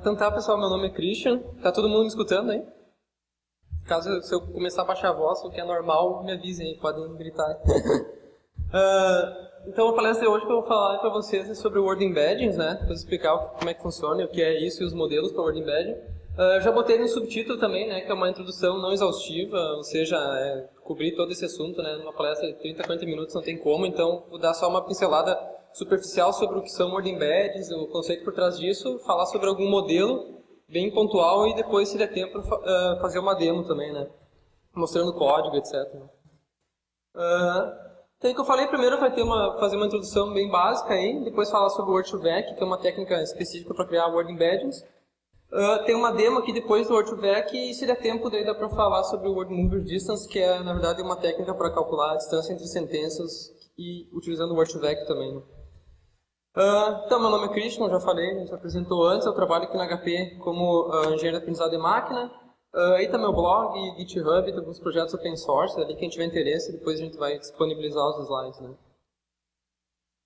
Então tá, pessoal, meu nome é Christian. Tá todo mundo me escutando aí? Caso se eu começar a baixar a voz, o que é normal, me avisem aí, podem gritar. uh, então a palestra de hoje que eu vou falar para vocês é sobre o Word Embeddings, né? Para explicar como é que funciona, o que é isso e os modelos para Word Embedding. Uh, já botei no subtítulo também, né, que é uma introdução não exaustiva, ou seja, é, cobrir todo esse assunto, né, numa palestra de 30, 40 minutos não tem como, então vou dar só uma pincelada superficial sobre o que são word embeds, o conceito por trás disso, falar sobre algum modelo bem pontual e depois, se der tempo, uh, fazer uma demo também, né? Mostrando código, etc. Uh, então, o que eu falei primeiro vai ter uma, fazer uma introdução bem básica aí, depois falar sobre o Word2Vec, que é uma técnica específica para criar Word Embeddings. Uh, tem uma demo aqui depois do Word2Vec e se der tempo daí dá para falar sobre o Word Mover Distance, que é, na verdade, uma técnica para calcular a distância entre sentenças e utilizando o Word2Vec também. Uh, então, meu nome é Christian, já falei, a gente apresentou antes, eu trabalho aqui na HP como uh, engenheiro de aprendizado de máquina. Uh, aí está meu blog, GitHub, tem alguns projetos open source, ali quem tiver interesse, depois a gente vai disponibilizar os slides. Né?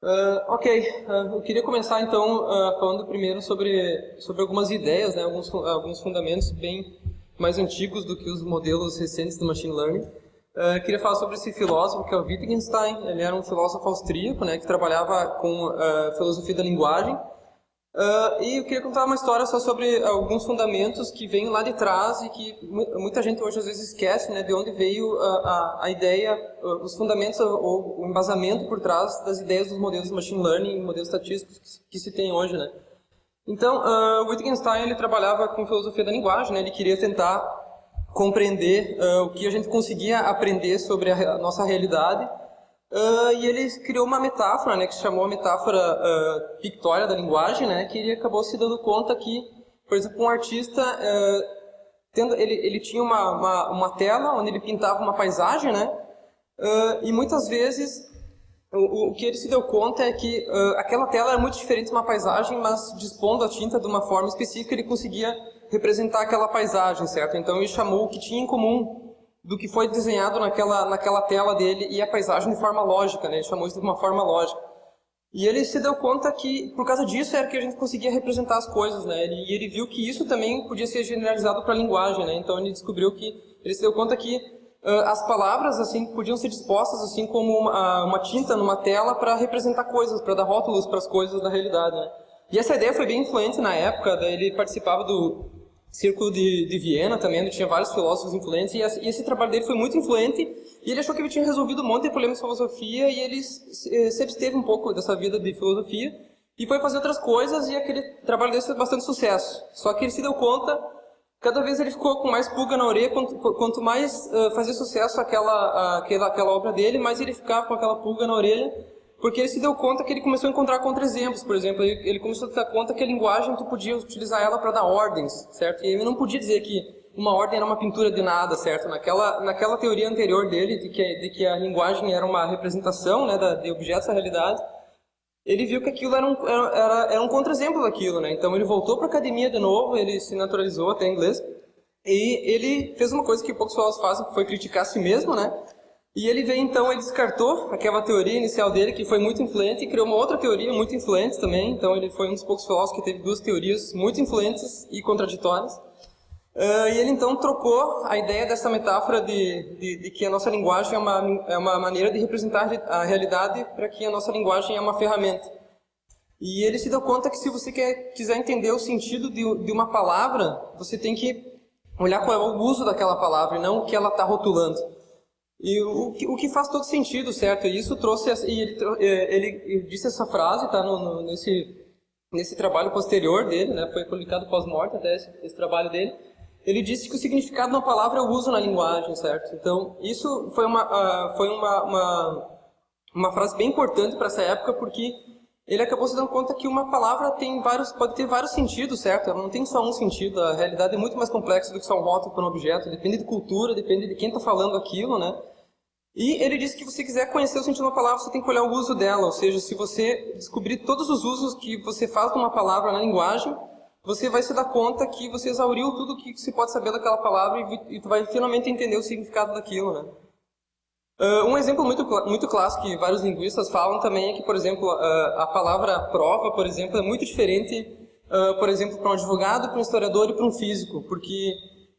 Uh, ok, uh, eu queria começar então falando primeiro sobre, sobre algumas ideias, né, alguns, alguns fundamentos bem mais antigos do que os modelos recentes do Machine Learning. Uh, queria falar sobre esse filósofo que é o Wittgenstein. Ele era um filósofo austríaco, né, que trabalhava com uh, filosofia da linguagem. Uh, e eu queria contar uma história só sobre alguns fundamentos que vêm lá de trás e que muita gente hoje às vezes esquece, né, de onde veio a, a, ideia, os fundamentos ou o embasamento por trás das ideias dos modelos de machine learning, modelos estatísticos que, que se tem hoje, né. Então, uh, Wittgenstein ele trabalhava com filosofia da linguagem, né, ele queria tentar compreender uh, o que a gente conseguia aprender sobre a, a nossa realidade. Uh, e ele criou uma metáfora, né, que se chamou a metáfora uh, pictória da linguagem, né, que ele acabou se dando conta que, por exemplo, um artista, tendo, ele, ele tinha uma, uma, uma, tela onde ele pintava uma paisagem, né, e muitas vezes o, o, que ele se deu conta é que aquela tela era muito diferente de uma paisagem, mas dispondo a tinta de uma forma específica, ele conseguia representar aquela paisagem, certo? Então ele chamou o que tinha em comum do que foi desenhado naquela, naquela tela dele e a paisagem de forma lógica, né? Ele chamou isso de uma forma lógica. E ele se deu conta que, por causa disso, era que a gente conseguia representar as coisas, né? E ele viu que isso também podia ser generalizado para a linguagem, né? Então ele descobriu que, ele se deu conta que uh, as palavras, assim, podiam ser dispostas, assim, como uma, uma tinta numa tela para representar coisas, para dar rótulos para as coisas da realidade, né? E essa ideia foi bem influente na época, ele participava do Círculo de, de Viena também, onde tinha vários filósofos influentes, e esse trabalho dele foi muito influente, e ele achou que ele tinha resolvido um monte de problemas de filosofia, e ele eh, se absteve um pouco dessa vida de filosofia, e foi fazer outras coisas, e aquele trabalho dele fez bastante sucesso. Só que ele se deu conta, cada vez ele ficou com mais pulga na orelha, quanto, quanto mais uh, fazia sucesso aquela, uh, aquela, aquela obra dele, mais ele ficava com aquela pulga na orelha, porque ele se deu conta que ele começou a encontrar contra-exemplos, por exemplo, ele, começou a dar conta que a linguagem tu podia utilizar ela para dar ordens, certo? E ele não podia dizer que uma ordem era uma pintura de nada, certo? Naquela, naquela teoria anterior dele, de que, de que a linguagem era uma representação né, de objetos da realidade, ele viu que aquilo era um, era, era um contra-exemplo daquilo, né? Então ele voltou para a academia de novo, ele se naturalizou até inglês, e ele fez uma coisa que poucos filósofos fazem, que foi criticar a si mesmo, né? E ele veio então, ele descartou aquela teoria inicial dele, que foi muito influente, e criou uma outra teoria muito influente também. Então ele foi um dos poucos filósofos que teve duas teorias muito influentes e contraditórias. Uh, e ele então trocou a ideia dessa metáfora de, de, de, que a nossa linguagem é uma, é uma maneira de representar a realidade para que a nossa linguagem é uma ferramenta. E ele se deu conta que se você quer, quiser entender o sentido de, de uma palavra, você tem que olhar qual é o uso daquela palavra e não o que ela está rotulando. E o o que faz todo sentido, certo? E isso trouxe, e ele, é, ele disse essa frase, tá no, no, nesse, nesse trabalho posterior dele, né? Foi publicado pós-morte até esse, esse trabalho dele. Ele disse que o significado de uma palavra é o uso na linguagem, certo? Então, isso foi uma, uh, foi uma, uma, uma frase bem importante para essa época, porque ele acabou se dando conta que uma palavra tem vários, pode ter vários sentidos, certo? Ela não tem só um sentido, a realidade é muito mais complexa do que só um rótulo para um objeto, depende de cultura, depende de quem está falando aquilo, né? E ele disse que se você quiser conhecer o sentido de uma palavra, você tem que olhar o uso dela, ou seja, se você descobrir todos os usos que você faz de uma palavra na linguagem, você vai se dar conta que você exauriu tudo o que se pode saber daquela palavra e, e vai finalmente entender o significado daquilo, né? Uh, um exemplo muito, muito clássico que vários linguistas falam também é que, por exemplo, uh, a palavra prova, por exemplo, é muito diferente uh, por exemplo, para um advogado, para um historiador e para um físico, porque,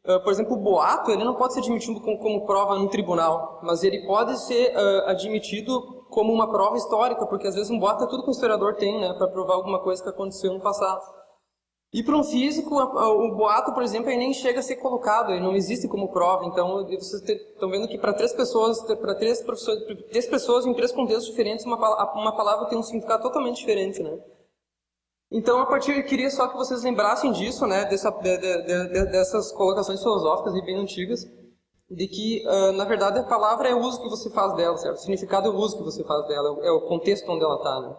uh, por exemplo, o boato ele não pode ser admitido como, como prova no tribunal, mas ele pode ser uh, admitido como uma prova histórica, porque às vezes um boato é tudo que o historiador tem, né, para provar alguma coisa que aconteceu no passado. E para um físico, o boato, por exemplo, ele nem chega a ser colocado, ele não existe como prova. Então, vocês estão vendo que para três pessoas, para três professores, três pessoas em três contextos diferentes, uma, uma palavra tem um significado totalmente diferente, né? Então, a partir, eu queria só que vocês lembrassem disso, né, dessa, de, de, de, dessas colocações filosóficas bem antigas, de que, uh, na verdade, a palavra é o uso que você faz dela, certo? O significado é o uso que você faz dela, é o contexto onde ela está, né?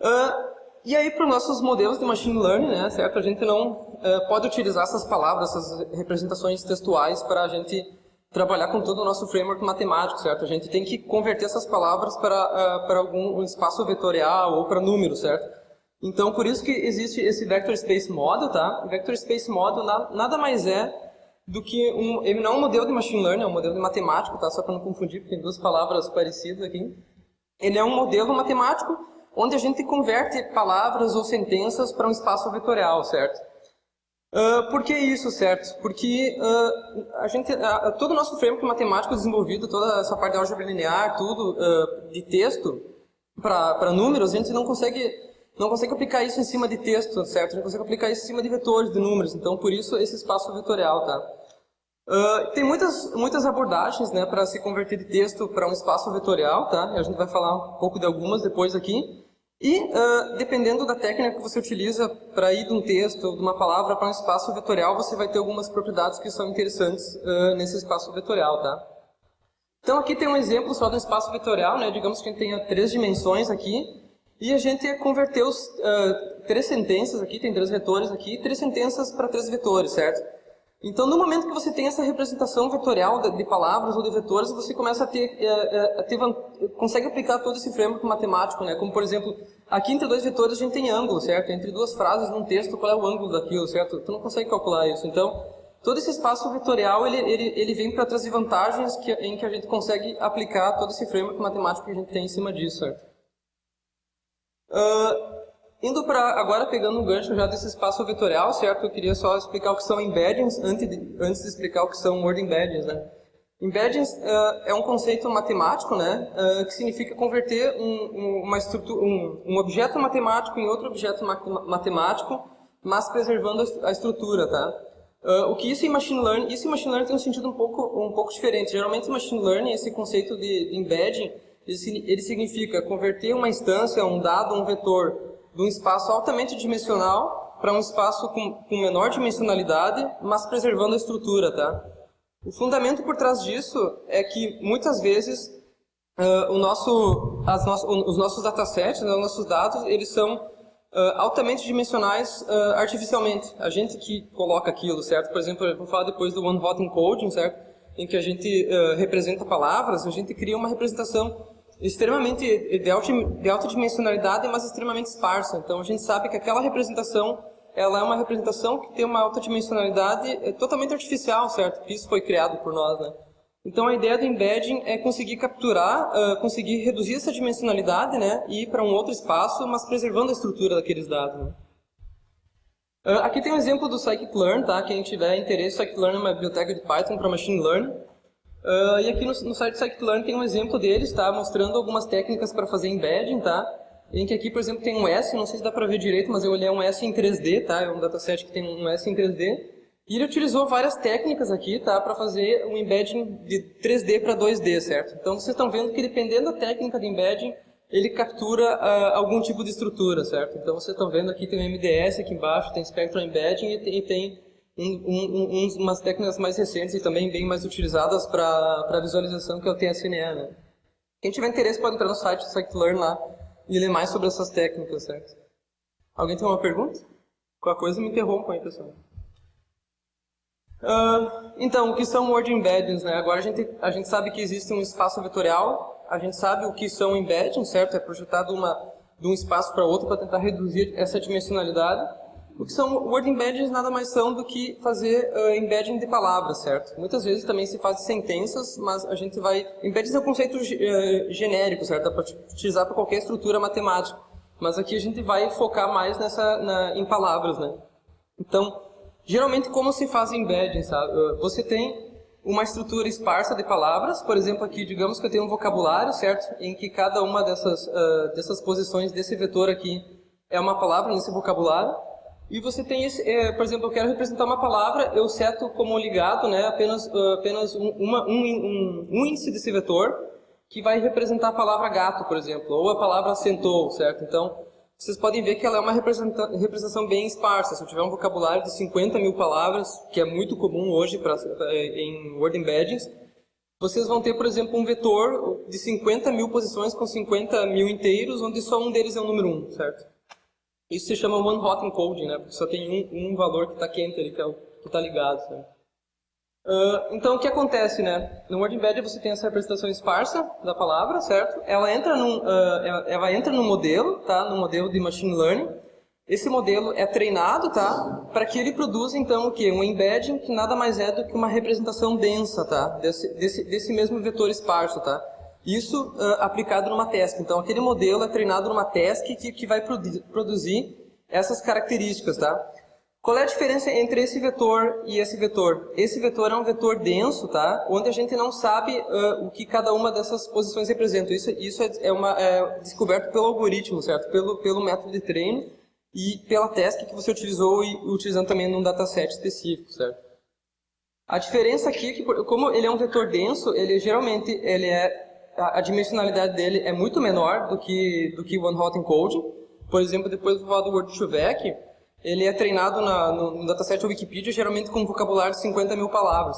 Uh, e aí, para os nossos modelos de machine learning, né, certo? A gente não uh, pode utilizar essas palavras, essas representações textuais para a gente trabalhar com todo o nosso framework matemático, certo? A gente tem que converter essas palavras para, para algum espaço vetorial ou para números, certo? Então, por isso que existe esse Vector Space Model, tá? Vector Space Model nada mais é do que um... Ele não é um modelo de machine learning, é um modelo de matemático, tá? Só para não confundir, porque tem duas palavras parecidas aqui. Ele é um modelo matemático onde a gente converte palavras ou sentenças para um espaço vetorial, certo? Uh, por que isso, certo? Porque uh, a gente, uh, todo o nosso framework matemático desenvolvido, toda essa parte de álgebra linear, tudo de texto para números, a gente não consegue não consegue aplicar isso em cima de texto, certo? Gente consegue aplicar isso em cima de vetores, de números. Então, por isso, esse espaço vetorial, tá? Uh, tem muitas, muitas abordagens né, para se converter de texto para um espaço vetorial, tá? A gente vai falar um pouco de algumas depois aqui. E, uh, dependendo da técnica que você utiliza para ir de um texto, de uma palavra para um espaço vetorial, você vai ter algumas propriedades que são interessantes uh, nesse espaço vetorial, tá? Então, aqui tem um exemplo só um espaço vetorial, né? Digamos que a gente tenha três dimensões aqui. E a gente converteu os, uh, três sentenças aqui, tem três vetores aqui, três sentenças para três vetores, certo? Então, no momento que você tem essa representação vetorial de, de palavras ou de vetores, você começa a ter, uh, a ter, consegue aplicar todo esse framework matemático, né? Como, por exemplo, aqui entre dois vetores a gente tem ângulo, certo? Entre duas frases num texto, qual é o ângulo daquilo, certo? Tu não consegue calcular isso. Então, todo esse espaço vetorial, ele, ele, ele vem para trazer vantagens que, em que a gente consegue aplicar todo esse framework matemático que a gente tem em cima disso, certo? Uh, indo para agora pegando um gancho já desse espaço vetorial, certo? Eu queria só explicar o que são embeddings antes de, antes de explicar o que são word embeddings, né? Embeddings uh, é um conceito matemático, né? Uh, que significa converter um, uma estrutura, um, um, objeto matemático em outro objeto matemático, mas preservando a estrutura, tá? Uh, o que isso em machine learning, isso em machine learning tem um sentido um pouco, um pouco diferente. Geralmente em machine learning esse conceito de, de embedding ele significa converter uma instância, um dado, um vetor, de um espaço altamente dimensional para um espaço com, com menor dimensionalidade, mas preservando a estrutura, tá? O fundamento por trás disso é que, muitas vezes, uh, o nosso, no, os nossos datasets, né, os nossos dados, eles são uh, altamente dimensionais uh, artificialmente. A gente que coloca aquilo, certo? Por exemplo, eu vou falar depois do One Hot Encoding, certo? Em que a gente representa palavras, a gente cria uma representação extremamente de alta, de alta dimensionalidade, mas extremamente esparsa. Então a gente sabe que aquela representação ela é uma representação que tem uma alta dimensionalidade é totalmente artificial, certo? Isso foi criado por nós, né? Então a ideia do embedding é conseguir capturar, uh, conseguir reduzir essa dimensionalidade, né, e ir para um outro espaço, mas preservando a estrutura daqueles dados. Né? Uh, aqui tem um exemplo do scikit-learn, tá? Quem tiver interesse, scikit-learn é uma biblioteca de Python para machine learning. Uh, e aqui no, no site Scikit-Learn tem um exemplo deles, tá? Mostrando algumas técnicas para fazer embedding, tá? Em que aqui, por exemplo, tem um S, não sei se dá para ver direito, mas eu olhei um S em 3D, tá? É um dataset que tem um S em 3D. E ele utilizou várias técnicas aqui, tá? Para fazer um embedding de 3D para 2D, certo? Então vocês estão vendo que dependendo da técnica de embedding, ele captura uh, algum tipo de estrutura, certo? Então vocês estão vendo aqui tem o MDS aqui embaixo, tem Spectral Embedding e tem, e tem um, um, um, umas técnicas mais recentes e também bem mais utilizadas para visualização, que é o TSNE. Né? Quem tiver interesse pode entrar no site do Scikit-Learn lá e ler mais sobre essas técnicas, certo? Alguém tem uma pergunta? Qualquer coisa me interrompam aí, pessoal. Uh, então, o que são word embeddings? Né? Agora a gente, a gente sabe que existe um espaço vetorial, a gente sabe o que são embeddings, certo? É projetado uma, de um espaço para outro para tentar reduzir essa dimensionalidade. O que são word embeddings nada mais são do que fazer uh, embedding de palavras, certo? Muitas vezes também se faz sentenças, mas a gente vai... Embeddings é um conceito uh, genérico, certo? Dá para utilizar para qualquer estrutura matemática. Mas aqui a gente vai focar mais nessa, na, em palavras, né? Então, geralmente como se faz embedding, sabe? Uh, você tem uma estrutura esparsa de palavras, por exemplo, aqui, digamos que eu tenho um vocabulário, certo? Em que cada uma dessas, dessas posições desse vetor aqui é uma palavra nesse vocabulário. E você tem esse, é, por exemplo, eu quero representar uma palavra, eu seto como ligado né, apenas, uh, apenas um, uma, um, um, um, índice desse vetor que vai representar a palavra gato, por exemplo, ou a palavra sentou, certo? Então, vocês podem ver que ela é uma representação bem esparsa. Se eu tiver um vocabulário de 50 mil palavras, que é muito comum hoje pra, em Word Embeddings, vocês vão ter, por exemplo, um vetor de 50 mil posições com 50 mil inteiros, onde só um deles é o número 1, certo? Isso se chama one hot encoding, né? Porque só tem um, um valor que está quente ali, que é está ligado, certo? Uh, então, o que acontece, né? No Word Embedded você tem essa representação esparsa da palavra, certo? Ela entra num, uh, ela, ela, entra no modelo, tá? No modelo de Machine Learning. Esse modelo é treinado, tá? Para que ele produza, então, o quê? Um embedding que nada mais é do que uma representação densa, tá? Desse, desse, desse mesmo vetor esparso, tá? Isso uh, aplicado numa task. Então, aquele modelo é treinado numa task que, que vai produ produzir essas características, tá? Qual é a diferença entre esse vetor e esse vetor? Esse vetor é um vetor denso, tá? Onde a gente não sabe uh, o que cada uma dessas posições representa. Isso, isso é, é, uma, é descoberto pelo algoritmo, certo? Pelo, pelo método de treino e pela task que você utilizou e utilizando também num dataset específico, certo? A diferença aqui é que, como ele é um vetor denso, ele geralmente ele é, a, dimensionalidade dele é muito menor do que, do que o one-hot encoding. Por exemplo, depois do do Word2Vec, ele é treinado na, no, no dataset Wikipedia geralmente com um vocabulário de 50 mil palavras.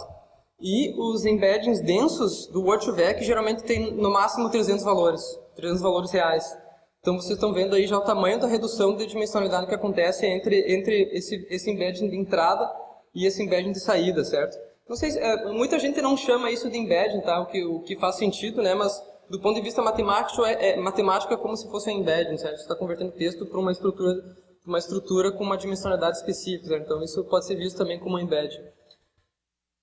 E os embeddings densos do Word2Vec geralmente tem no máximo 300 valores, 300 valores reais. Então vocês estão vendo aí já o tamanho da redução de dimensionalidade que acontece entre, entre esse, esse embedding de entrada e esse embedding de saída, certo? Não sei, é, muita gente não chama isso de embedding, tá? o, que, o que faz sentido, né? mas do ponto de vista matemático é, é matemático é como se fosse um embedding, certo? Você está convertendo texto para uma estrutura uma estrutura com uma dimensionalidade específica. Né? Então, isso pode ser visto também como um embed.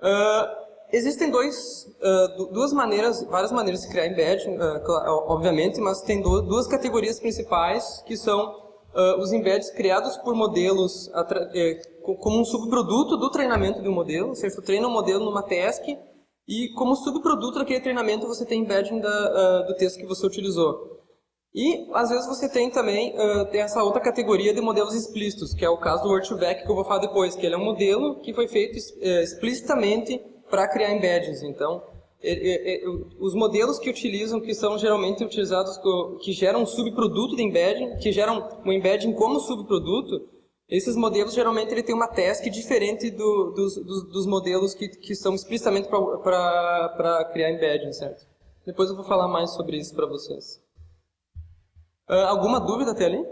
Uh, existem dois, uh, duas maneiras, várias maneiras de criar embed, uh, obviamente, mas tem duas categorias principais, que são os embeds criados por modelos eh, como um subproduto do treinamento de um modelo, ou seja, você treina um modelo numa task e como subproduto daquele treinamento você tem embedding da, do texto que você utilizou. E, às vezes, você tem também uh, tem essa outra categoria de modelos explícitos, que é o caso do Word2Vec, que eu vou falar depois, que ele é um modelo que foi feito uh, explicitamente para criar embeddings. Então, os modelos que utilizam, que são geralmente utilizados, que geram um subproduto de embedding, que geram um embedding como subproduto, esses modelos geralmente ele tem uma task diferente do, dos, dos, dos, modelos que, que são explicitamente para criar embedding, certo? Depois eu vou falar mais sobre isso para vocês. Uh, alguma dúvida até ali? Uh,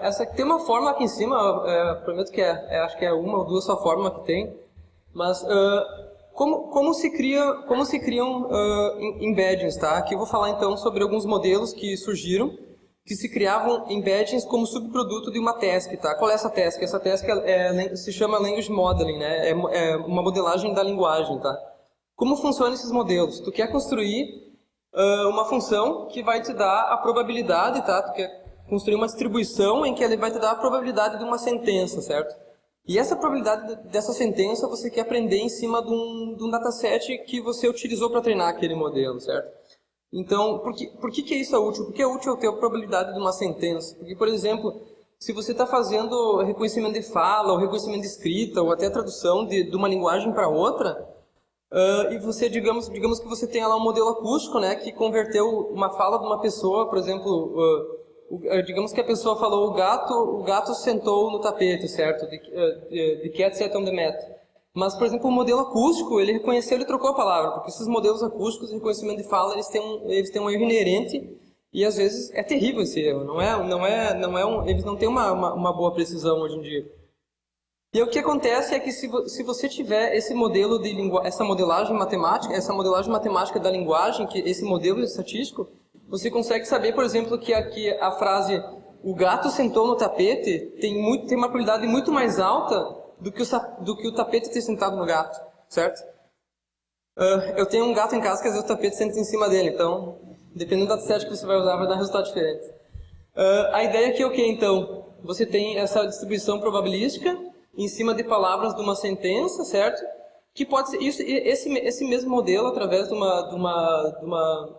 essa tem uma forma aqui em cima, é, prometo que é, é, acho que é uma ou duas só forma que tem, mas uh, como, como, se cria, como se criam uh, embeddings, tá? Aqui eu vou falar então sobre alguns modelos que surgiram, que se criavam embeddings como subproduto de uma task, tá? Qual é essa task? Essa task é, é, se chama Language Modeling, né? É, é uma modelagem da linguagem, tá? Como funcionam esses modelos? Tu quer construir uh, uma função que vai te dar a probabilidade, tá? Tu quer construir uma distribuição em que ele vai te dar a probabilidade de uma sentença, certo? E essa probabilidade dessa sentença você quer aprender em cima de um, de um dataset que você utilizou para treinar aquele modelo, certo? Então, por que, por que, que isso é útil? Porque é útil ter a probabilidade de uma sentença. Porque, por exemplo, se você está fazendo reconhecimento de fala, ou reconhecimento de escrita, ou até tradução de, de uma linguagem para outra, Uh, e você, digamos, digamos que você tenha lá um modelo acústico, né, que converteu uma fala de uma pessoa, por exemplo, uh, digamos que a pessoa falou o gato, o gato sentou no tapete, certo? The, the cat sat on the mat. Mas, por exemplo, o modelo acústico, ele reconheceu e trocou a palavra, porque esses modelos acústicos de reconhecimento de fala, eles têm um, eles têm um erro inerente e às vezes é terrível esse erro, não é, não é, não é um, eles não têm uma, uma, uma boa precisão hoje em dia. E o que acontece é que se, se você tiver esse modelo de essa modelagem matemática, essa modelagem matemática da linguagem, que esse modelo estatístico, você consegue saber, por exemplo, que aqui a frase o gato sentou no tapete tem, muito, tem uma probabilidade muito mais alta do que o, do que o tapete ter sentado no gato, certo? Uh, eu tenho um gato em casa que às vezes o tapete senta em cima dele, então Dependendo do dataset que você vai usar, vai dar resultado diferente. Uh, a ideia aqui é o que, então? Você tem essa distribuição probabilística em cima de palavras de uma sentença, certo? Que pode ser isso, esse, esse mesmo modelo, através de uma, de uma, de uma,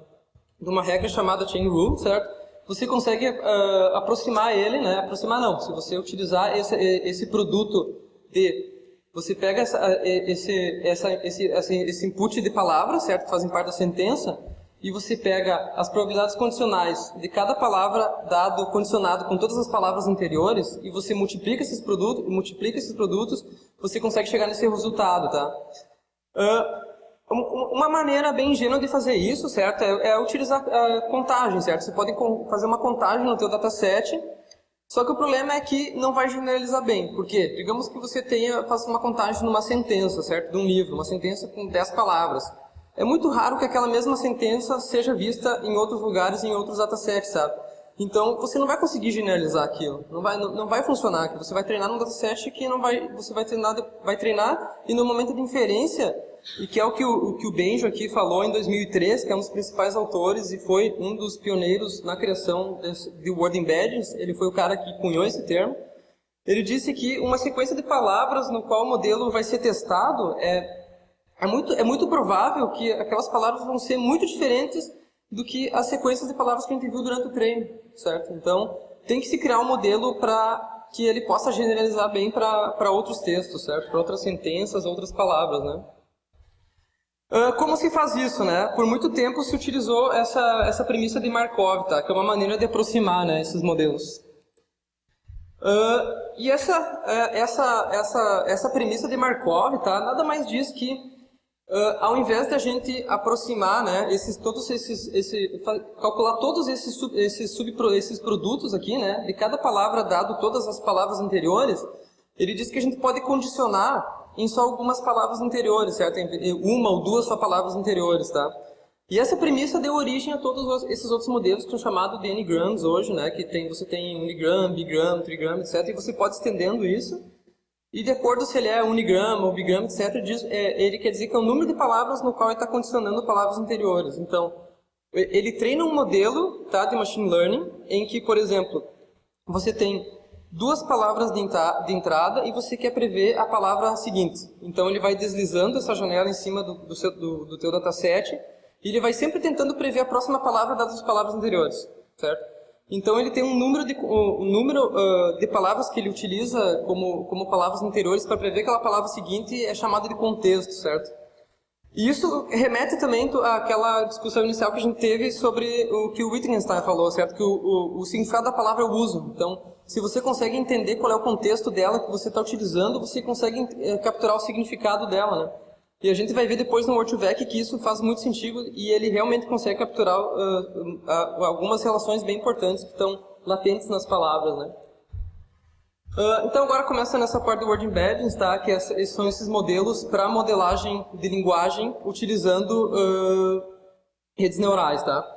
de uma regra chamada chain rule, certo? Você consegue uh, aproximar ele, né? Aproximar não, se você utilizar esse, esse produto de você pega essa, esse, essa, esse, esse input de palavras, certo? Que fazem parte da sentença, e você pega as probabilidades condicionais de cada palavra dado condicionado com todas as palavras anteriores, e você multiplica esses produtos, multiplica esses produtos, você consegue chegar nesse resultado, tá? Uh, uma maneira bem ingênua de fazer isso, certo? É, é utilizar uh, contagem, certo? Você pode fazer uma contagem no teu dataset só que o problema é que não vai generalizar bem. Por quê? Digamos que você tenha, faça uma contagem numa sentença, certo? De um livro, uma sentença com 10 palavras. É muito raro que aquela mesma sentença seja vista em outros lugares, em outros datasets, sabe? Então, você não vai conseguir generalizar aquilo. Não vai, não, não vai funcionar. Você vai treinar num dataset que não vai, você vai treinar, vai treinar e no momento de inferência e que é o que o, o que o Benjo aqui falou em 2003, que é um dos principais autores e foi um dos pioneiros na criação desse, de word embeddings, ele foi o cara que cunhou esse termo. Ele disse que uma sequência de palavras no qual o modelo vai ser testado é, é, muito, é muito provável que aquelas palavras vão ser muito diferentes do que as sequências de palavras que a gente viu durante o treino, certo? Então, tem que se criar um modelo para que ele possa generalizar bem para outros textos, certo? Para outras sentenças, outras palavras, né? Uh, como se faz isso, né? Por muito tempo se utilizou essa, essa premissa de Markov, tá? Que é uma maneira de aproximar né, esses modelos. Uh, e essa, uh, essa, essa, essa premissa de Markov, tá? Nada mais diz que Uh, ao invés de a gente aproximar, né, esses, todos esses, esse, calcular todos esses, sub, esses, sub, esses produtos aqui, né, de cada palavra dado todas as palavras anteriores, ele diz que a gente pode condicionar em só algumas palavras anteriores, certo? Uma ou duas só palavras anteriores, tá? E essa premissa deu origem a todos esses outros modelos que são chamados de n-grams hoje, né? Que tem, você tem unigram, bigram, trigram, etc. E você pode estendendo isso. E de acordo se ele é unigrama bigrama, etc., diz, é, ele quer dizer que é o número de palavras no qual ele está condicionando palavras anteriores. Então, ele treina um modelo tá, de machine learning em que, por exemplo, você tem duas palavras de, de, entrada e você quer prever a palavra seguinte. Então ele vai deslizando essa janela em cima do, do, seu, do, do teu dataset e ele vai sempre tentando prever a próxima palavra dadas as palavras anteriores, certo? Então ele tem um número de, um número, uh, de palavras que ele utiliza como, como palavras anteriores para prever aquela palavra seguinte é chamada de contexto, certo? E isso remete também àquela discussão inicial que a gente teve sobre o que o Wittgenstein falou, certo? Que o, o, o significado da palavra é o uso. Então, se você consegue entender qual é o contexto dela que você está utilizando, você consegue é, capturar o significado dela, né? E a gente vai ver depois no Word2Vec que isso faz muito sentido e ele realmente consegue capturar uh, uh, algumas relações bem importantes que estão latentes nas palavras, né? Uh, então agora começa nessa parte do Word Embeddings, tá? que esses são esses modelos para modelagem de linguagem utilizando redes neurais. Tá?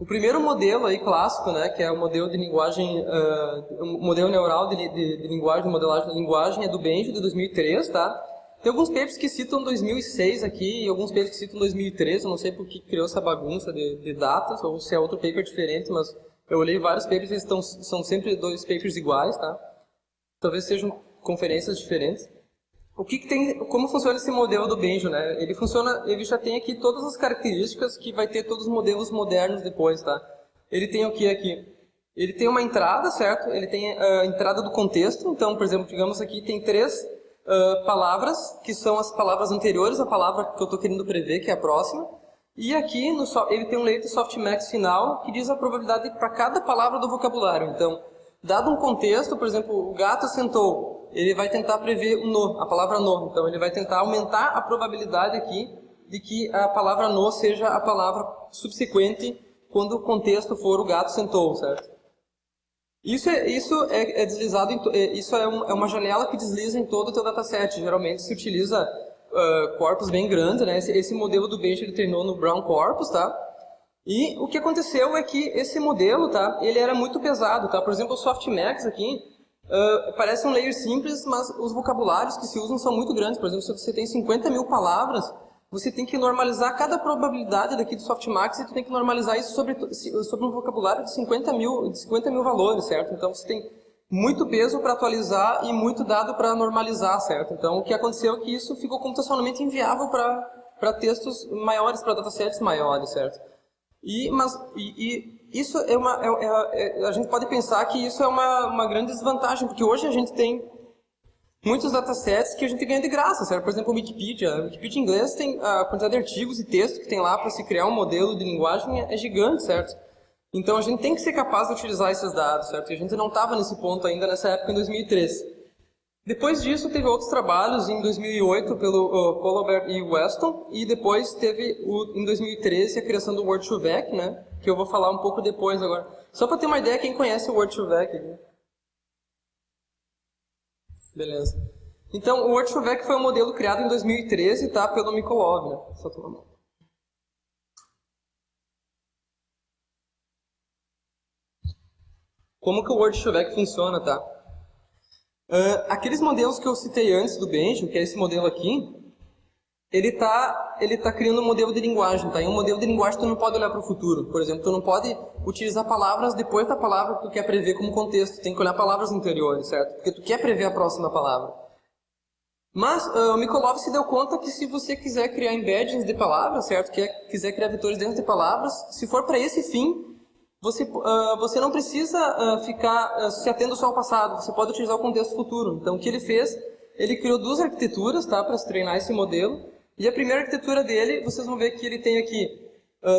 O primeiro modelo aí clássico, né, que é o modelo de linguagem, uh, modelo neural de, de, de, linguagem, de modelagem de linguagem é do Benjo de 2003, tá? Tem alguns papers que citam 2006 aqui e alguns papers que citam 2013, eu não sei por que criou essa bagunça de, de datas ou se é outro paper diferente, mas eu olhei vários papers e estão, são sempre dois papers iguais, tá? talvez sejam conferências diferentes. O que, que, tem, como funciona esse modelo do Benjo, né? Ele funciona, ele já tem aqui todas as características que vai ter todos os modelos modernos depois, tá? Ele tem o que aqui? Ele tem uma entrada, certo? Ele tem a entrada do contexto. Então, por exemplo, digamos aqui tem três uh, palavras que são as palavras anteriores à palavra que eu estou querendo prever, que é a próxima. E aqui no, ele tem um leito softmax final que diz a probabilidade para cada palavra do vocabulário. Então, Dado um contexto, por exemplo, o gato sentou, ele vai tentar prever o no, a palavra no. Então, ele vai tentar aumentar a probabilidade aqui de que a palavra no seja a palavra subsequente quando o contexto for o gato sentou, certo? Isso é, isso é, é deslizado, é, isso é, um, é, uma janela que desliza em todo o teu dataset. Geralmente se utiliza uh, corpos bem grandes, né? Esse, esse modelo do Bench ele treinou no Brown Corpus, tá? E o que aconteceu é que esse modelo, tá, ele era muito pesado, tá? Por exemplo, o Softmax aqui, uh, parece um layer simples, mas os vocabulários que se usam são muito grandes. Por exemplo, se você tem 50 mil palavras, você tem que normalizar cada probabilidade daqui do softmax e tu tem que normalizar isso sobre, sobre um vocabulário de 50 mil, de 50 mil valores, certo? Então você tem muito peso para atualizar e muito dado para normalizar, certo? Então o que aconteceu é que isso ficou computacionalmente inviável para textos maiores, para datasets maiores, certo? E, mas, e, e isso é uma, é, é, é, a gente pode pensar que isso é uma, uma grande desvantagem, porque hoje a gente tem muitos datasets que a gente ganha de graça, certo? Por exemplo, o Wikipedia. O Wikipedia em inglês tem a quantidade de artigos e textos que tem lá para se criar um modelo de linguagem é gigante, certo? Então a gente tem que ser capaz de utilizar esses dados, certo? E a gente não estava nesse ponto ainda nessa época, em 2013. Depois disso, teve outros trabalhos em 2008 pelo uh, Colbert e Weston, e depois teve o, em 2013 a criação do Word2Vec, né? Que eu vou falar um pouco depois agora. Só para ter uma ideia, quem conhece o Word2Vec? Beleza. Então, o Word2Vec foi um modelo criado em 2013, tá? Pelo Mikolov, né? Só. Como que o Word2Vec funciona, tá? Uh, aqueles modelos que eu citei antes do Benjamin, que é esse modelo aqui, ele está ele tá criando um modelo de linguagem, tá? E um modelo de linguagem tu não pode olhar para o futuro. Por exemplo, tu não pode utilizar palavras depois da palavra que tu quer prever como contexto. Tem que olhar palavras anteriores, certo? Porque tu quer prever a próxima palavra. Mas uh, o Mikolov se deu conta que se você quiser criar embeddings de palavras, certo? Quer, quiser criar vetores dentro de palavras, se for para esse fim, você, uh, você não precisa uh, ficar se atendo só ao passado, você pode utilizar o contexto futuro. Então, o que ele fez? Ele criou duas arquiteturas tá, para treinar esse modelo. E a primeira arquitetura dele, vocês vão ver que ele tem aqui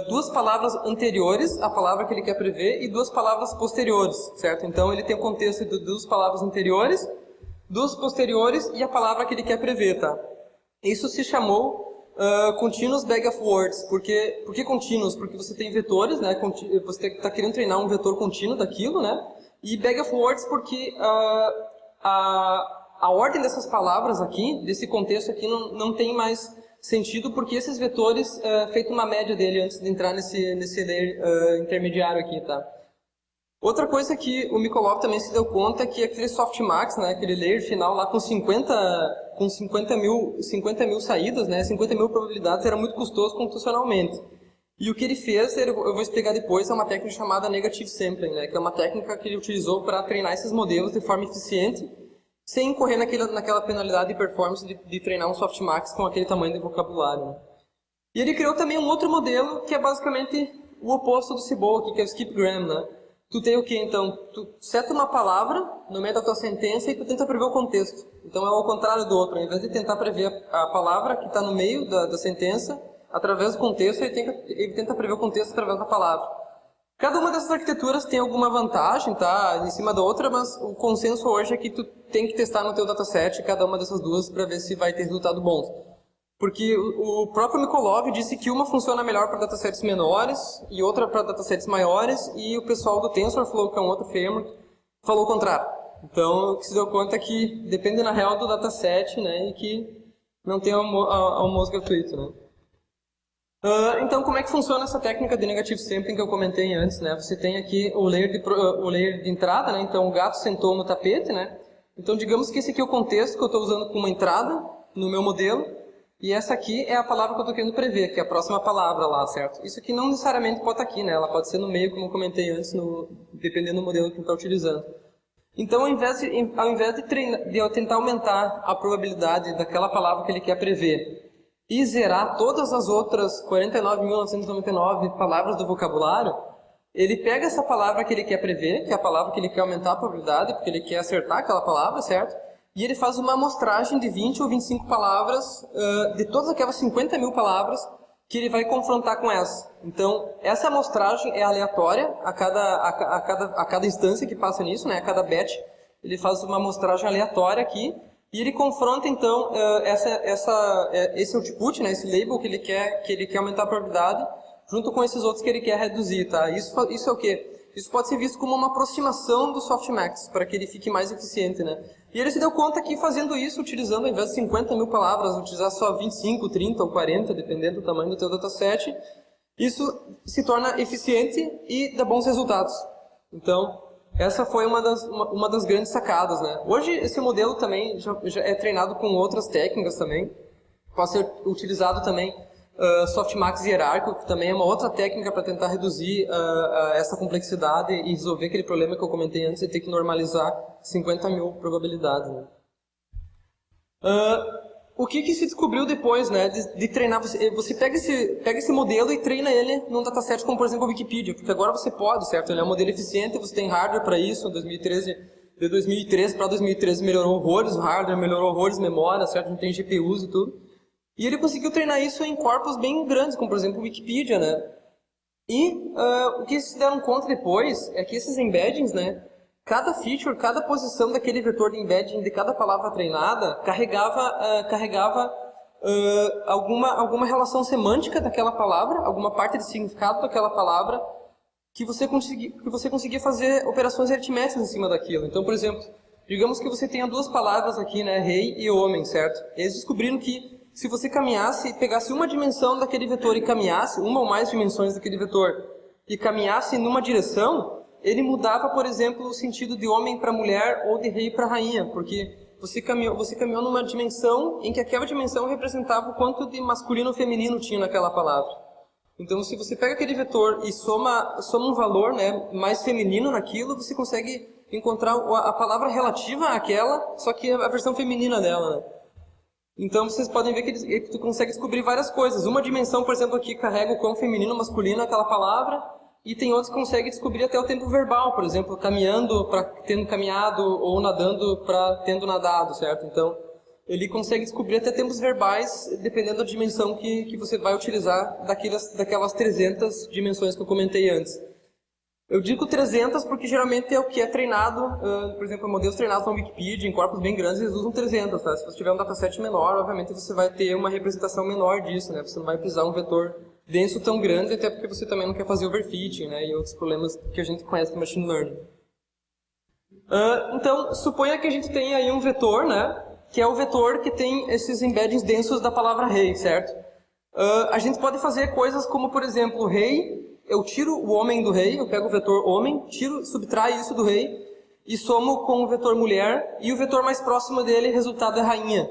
duas palavras anteriores à palavra que ele quer prever e duas palavras posteriores, certo? Então, ele tem o contexto de duas palavras anteriores, duas posteriores e a palavra que ele quer prever, tá? Isso se chamou Uh, continuous bag of words. Porque, por que continuous? Porque você tem vetores, né? Você está querendo treinar um vetor contínuo daquilo, né? E bag of words porque uh, a, a ordem dessas palavras aqui, desse contexto aqui, não, não tem mais sentido porque esses vetores, uh, feito uma média dele antes de entrar nesse, nesse layer uh, intermediário aqui, tá? Outra coisa que o Mikolov também se deu conta é que aquele softmax, né, aquele layer final lá com 50, com 50 mil, 50 mil saídas, né, 50 mil probabilidades, era muito custoso computacionalmente. E o que ele fez, eu vou explicar depois, é uma técnica chamada negative sampling, né, que é uma técnica que ele utilizou para treinar esses modelos de forma eficiente, sem incorrer naquela, naquela penalidade de performance de, de treinar um softmax com aquele tamanho de vocabulário. Né. E ele criou também um outro modelo que é basicamente o oposto do Cibol, que é o skipgram, né, Tu tem o que então? Tu seta uma palavra no meio da tua sentença e tu tenta prever o contexto. Então é ao contrário do outro. Ao invés de tentar prever a palavra que está no meio da, da, sentença, através do contexto, ele, tem, ele tenta prever o contexto através da palavra. Cada uma dessas arquiteturas tem alguma vantagem, tá? Em cima da outra, mas o consenso hoje é que tu tem que testar no teu dataset cada uma dessas duas para ver se vai ter resultado bom. Porque o próprio Mikolov disse que uma funciona melhor para datasets menores e outra para datasets maiores, e o pessoal do TensorFlow, que é um outro framework, falou o contrário. Então, o que se deu conta é que depende na real do dataset, né, e que não tem almoço gratuito, né. Uh, então, como é que funciona essa técnica de negative sampling que eu comentei antes, né? Você tem aqui o layer de, o layer de entrada, né? Então, o gato sentou no tapete, né? Então, digamos que esse aqui é o contexto que eu estou usando como entrada no meu modelo. E essa aqui é a palavra que eu estou querendo prever, que é a próxima palavra lá, certo? Isso aqui não necessariamente pode estar aqui, né? Ela pode ser no meio, como eu comentei antes, no, dependendo do modelo que está utilizando. Então, ao invés, de, ao invés de, treinar, de eu tentar aumentar a probabilidade daquela palavra que ele quer prever e zerar todas as outras 49.999 palavras do vocabulário, ele pega essa palavra que ele quer prever, que é a palavra que ele quer aumentar a probabilidade, porque ele quer acertar aquela palavra, certo? E ele faz uma amostragem de 20 ou 25 palavras, uh, de todas aquelas 50 mil palavras, que ele vai confrontar com essa. Então, essa amostragem é aleatória a cada, a, a, cada, a cada instância que passa nisso, né? a cada batch, ele faz uma amostragem aleatória aqui, e ele confronta, então, essa, essa, uh, esse output, né? esse label que ele, quer, que ele quer aumentar a probabilidade, junto com esses outros que ele quer reduzir. Tá? Isso, isso é o quê? Isso pode ser visto como uma aproximação do softmax, para que ele fique mais eficiente. Né? E ele se deu conta que fazendo isso, utilizando ao invés de 50 mil palavras, utilizar só 25, 30 ou 40, dependendo do tamanho do teu dataset, isso se torna eficiente e dá bons resultados. Então, essa foi uma das, uma, uma das grandes sacadas. Né? Hoje, esse modelo também já, já, é treinado com outras técnicas também. Pode ser utilizado também uh, softmax hierárquico, que também é uma outra técnica para tentar reduzir uh, uh, essa complexidade e resolver aquele problema que eu comentei antes de ter que normalizar 50 mil probabilidades. Né? o que, que se descobriu depois né, de, de treinar? Você, você, pega, esse, pega esse modelo e treina ele num dataset como, por exemplo, a Wikipedia, porque agora você pode, certo? Ele é um modelo eficiente, você tem hardware para isso, em 2013 de 2013 para 2013 melhorou horrores o hardware, melhorou horrores memória, certo? Não tem GPUs e tudo. E ele conseguiu treinar isso em corpos bem grandes, como por exemplo o Wikipedia, né? E uh, o que se deram conta depois é que esses embeddings, né? Cada feature, cada posição daquele vetor de embedding de cada palavra treinada carregava, uh, carregava uh, alguma, alguma relação semântica daquela palavra, alguma parte de significado daquela palavra que você, consegui, que você conseguia fazer operações aritméticas em cima daquilo. Então, por exemplo, digamos que você tenha duas palavras aqui, né? Rei e homem, certo? Eles descobriram que se você caminhasse, pegasse uma dimensão daquele vetor e caminhasse, uma ou mais dimensões daquele vetor, e caminhasse numa direção, ele mudava, por exemplo, o sentido de homem para mulher ou de rei para rainha, porque você caminhou, você caminhou numa dimensão em que aquela dimensão representava o quanto de masculino ou feminino tinha naquela palavra. Então, se você pega aquele vetor e soma, soma um valor né, mais feminino naquilo, você consegue encontrar a palavra relativa àquela, só que a versão feminina dela. Né? Então vocês podem ver que, ele, tu consegue descobrir várias coisas. Uma dimensão, por exemplo, aqui carrega o quão feminino masculino é aquela palavra, e tem outros que conseguem descobrir até o tempo verbal, por exemplo, caminhando para tendo caminhado ou nadando para tendo nadado, certo? Então, ele consegue descobrir até tempos verbais, dependendo da dimensão que, que você vai utilizar daquelas, daquelas 300 dimensões que eu comentei antes. Eu digo 300 porque geralmente é o que é treinado, uh, por exemplo, modelos treinados na Wikipedia, em corpos bem grandes, eles usam 300, tá? Se você tiver um dataset menor, obviamente você vai ter uma representação menor disso, né? Você não vai precisar um vetor denso tão grande, até porque você também não quer fazer overfitting, né? E outros problemas que a gente conhece do machine learning. Uh, então, suponha que a gente tenha aí um vetor, né? Que é o vetor que tem esses embeddings densos da palavra rei, certo? Uh, a gente pode fazer coisas como, por exemplo, rei eu tiro o homem do rei, eu pego o vetor homem, tiro, subtraio isso do rei e somo com o vetor mulher e o vetor mais próximo dele, resultado é rainha.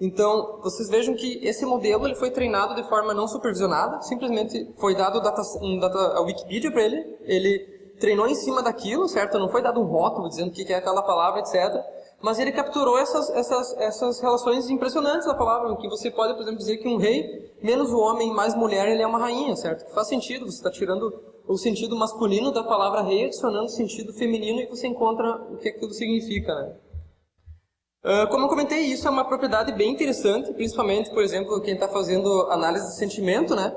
Então, vocês vejam que esse modelo ele foi treinado de forma não supervisionada, simplesmente foi dado data, um data, a Wikipedia para ele, ele treinou em cima daquilo, certo? Não foi dado um rótulo dizendo o que é aquela palavra, etc. Mas ele capturou essas, essas, essas relações impressionantes da palavra, que você pode, por exemplo, dizer que um rei, menos o homem, mais mulher, ele é uma rainha, certo? Que faz sentido, você está tirando o sentido masculino da palavra rei, adicionando o sentido feminino e você encontra o que aquilo significa, né? Uh, como eu comentei, isso é uma propriedade bem interessante, principalmente, por exemplo, quem está fazendo análise de sentimento, né?